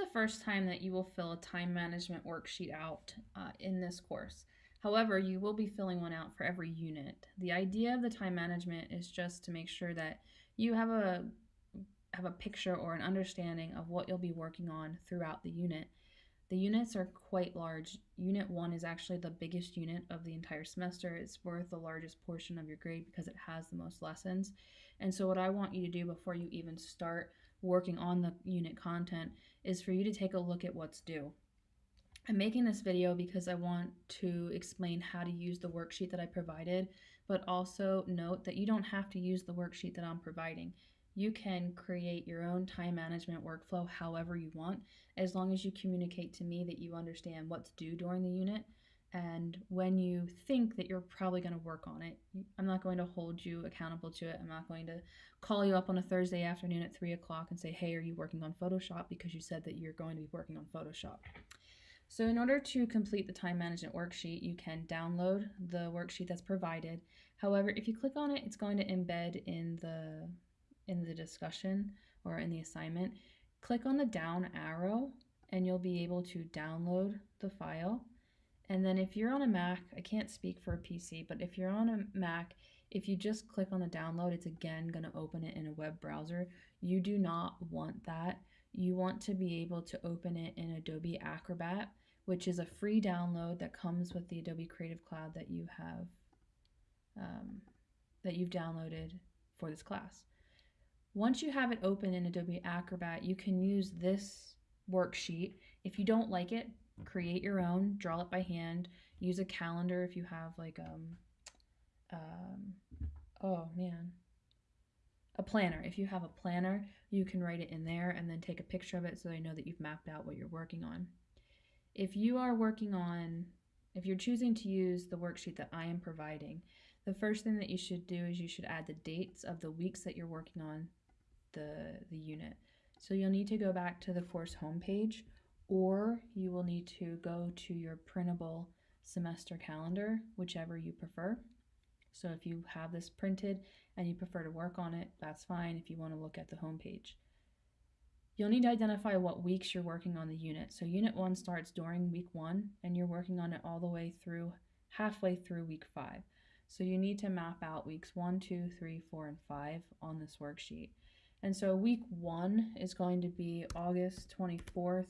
the first time that you will fill a time management worksheet out uh, in this course. However, you will be filling one out for every unit. The idea of the time management is just to make sure that you have a have a picture or an understanding of what you'll be working on throughout the unit. The units are quite large. Unit 1 is actually the biggest unit of the entire semester. It's worth the largest portion of your grade because it has the most lessons. And so what I want you to do before you even start working on the unit content is for you to take a look at what's due. I'm making this video because I want to explain how to use the worksheet that I provided, but also note that you don't have to use the worksheet that I'm providing. You can create your own time management workflow however you want, as long as you communicate to me that you understand what's due during the unit and when you think that you're probably going to work on it. I'm not going to hold you accountable to it. I'm not going to call you up on a Thursday afternoon at 3 o'clock and say, hey, are you working on Photoshop? Because you said that you're going to be working on Photoshop. So in order to complete the time management worksheet, you can download the worksheet that's provided. However, if you click on it, it's going to embed in the in the discussion or in the assignment. Click on the down arrow and you'll be able to download the file. And then if you're on a Mac, I can't speak for a PC, but if you're on a Mac, if you just click on the download, it's again going to open it in a web browser. You do not want that. You want to be able to open it in Adobe Acrobat which is a free download that comes with the Adobe Creative Cloud that you have um, that you've downloaded for this class. Once you have it open in Adobe Acrobat, you can use this worksheet. If you don't like it, create your own, draw it by hand, use a calendar if you have like um, um oh man, a planner. If you have a planner, you can write it in there and then take a picture of it so they know that you've mapped out what you're working on. If you are working on, if you're choosing to use the worksheet that I am providing, the first thing that you should do is you should add the dates of the weeks that you're working on the, the unit. So you'll need to go back to the course homepage or you will need to go to your printable semester calendar, whichever you prefer. So if you have this printed and you prefer to work on it, that's fine if you want to look at the homepage. You'll need to identify what weeks you're working on the unit. So unit one starts during week one and you're working on it all the way through halfway through week five. So you need to map out weeks one, two, three, four, and five on this worksheet. And so week one is going to be August 24th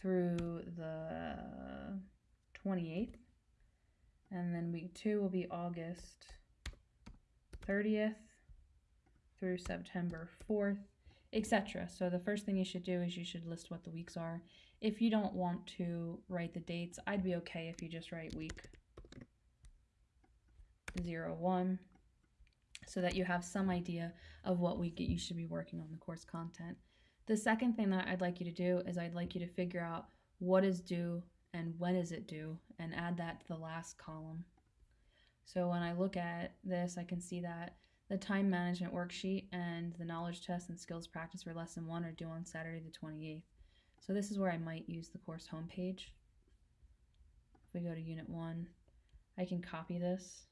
through the 28th. And then week two will be August 30th through September 4th etc. So the first thing you should do is you should list what the weeks are. If you don't want to write the dates, I'd be okay if you just write week 0, 1, so that you have some idea of what week you should be working on the course content. The second thing that I'd like you to do is I'd like you to figure out what is due and when is it due and add that to the last column. So when I look at this, I can see that the time management worksheet and the knowledge test and skills practice for lesson one are due on Saturday the 28th. So this is where I might use the course homepage. If we go to unit one, I can copy this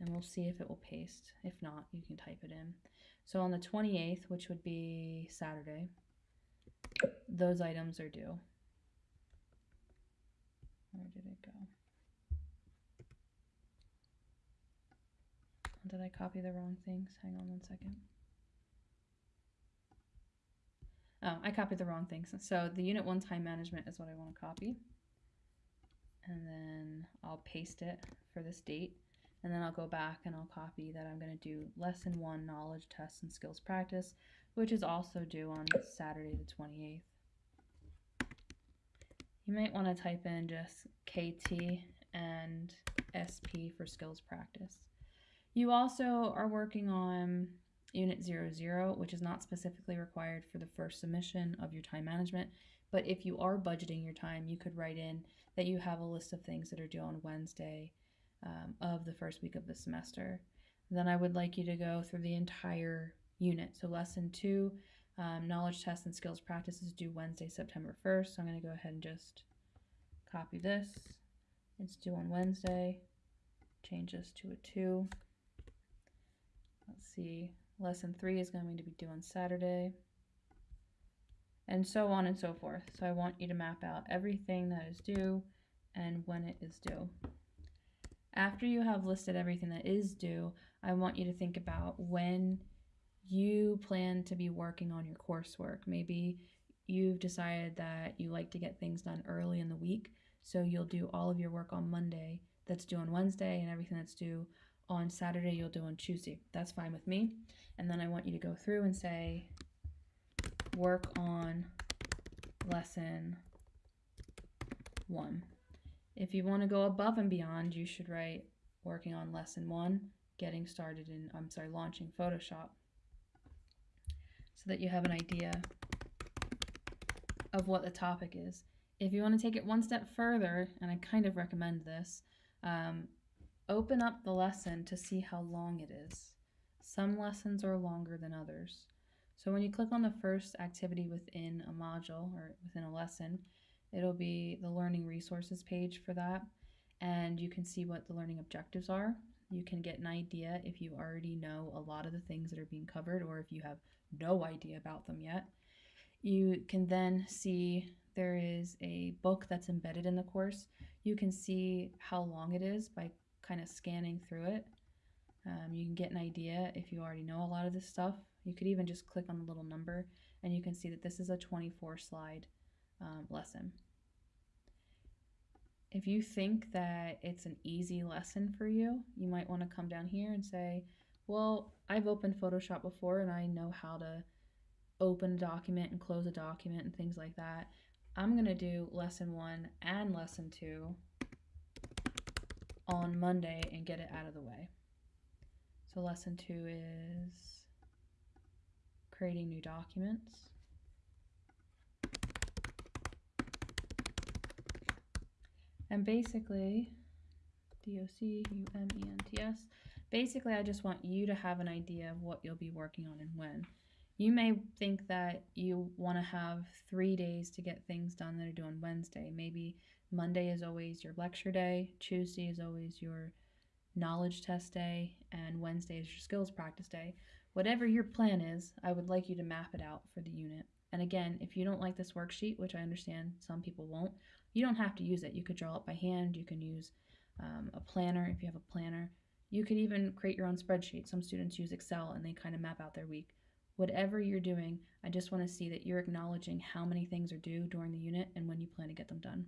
and we'll see if it will paste. If not, you can type it in. So on the 28th, which would be Saturday, those items are due. Where did it go? Did I copy the wrong things? Hang on one second. Oh, I copied the wrong things. So the unit one time management is what I want to copy. And then I'll paste it for this date. And then I'll go back and I'll copy that I'm going to do lesson one knowledge tests and skills practice, which is also due on Saturday the 28th. You might want to type in just KT and SP for skills practice. You also are working on Unit 00, which is not specifically required for the first submission of your time management. But if you are budgeting your time, you could write in that you have a list of things that are due on Wednesday um, of the first week of the semester. Then I would like you to go through the entire unit. So lesson two, um, knowledge tests and skills practices due Wednesday, September 1st. So I'm going to go ahead and just copy this. It's due on Wednesday. Change this to a 2. Let's see, lesson three is going to be due on Saturday. and so on and so forth. So I want you to map out everything that is due and when it is due. After you have listed everything that is due, I want you to think about when you plan to be working on your coursework. Maybe you've decided that you like to get things done early in the week, so you'll do all of your work on Monday that's due on Wednesday and everything that's due on Saturday you'll do on Tuesday. That's fine with me. And then I want you to go through and say, work on lesson one. If you want to go above and beyond, you should write working on lesson one, getting started in, I'm sorry, launching Photoshop so that you have an idea of what the topic is. If you want to take it one step further, and I kind of recommend this, um, open up the lesson to see how long it is. Some lessons are longer than others. So when you click on the first activity within a module or within a lesson, it'll be the learning resources page for that. And you can see what the learning objectives are. You can get an idea if you already know a lot of the things that are being covered or if you have no idea about them yet. You can then see there is a book that's embedded in the course. You can see how long it is by kind of scanning through it. Um, you can get an idea if you already know a lot of this stuff. You could even just click on the little number and you can see that this is a 24 slide um, lesson. If you think that it's an easy lesson for you, you might want to come down here and say, well, I've opened Photoshop before and I know how to open a document and close a document and things like that. I'm going to do lesson one and lesson two on Monday and get it out of the way. So lesson two is creating new documents. And basically, D-O-C-U-M-E-N-T-S, basically I just want you to have an idea of what you'll be working on and when. You may think that you want to have three days to get things done that are due on Wednesday. Maybe Monday is always your lecture day, Tuesday is always your knowledge test day, and Wednesday is your skills practice day. Whatever your plan is, I would like you to map it out for the unit. And again, if you don't like this worksheet, which I understand some people won't, you don't have to use it. You could draw it by hand, you can use um, a planner if you have a planner. You could even create your own spreadsheet. Some students use Excel and they kind of map out their week. Whatever you're doing, I just want to see that you're acknowledging how many things are due during the unit and when you plan to get them done.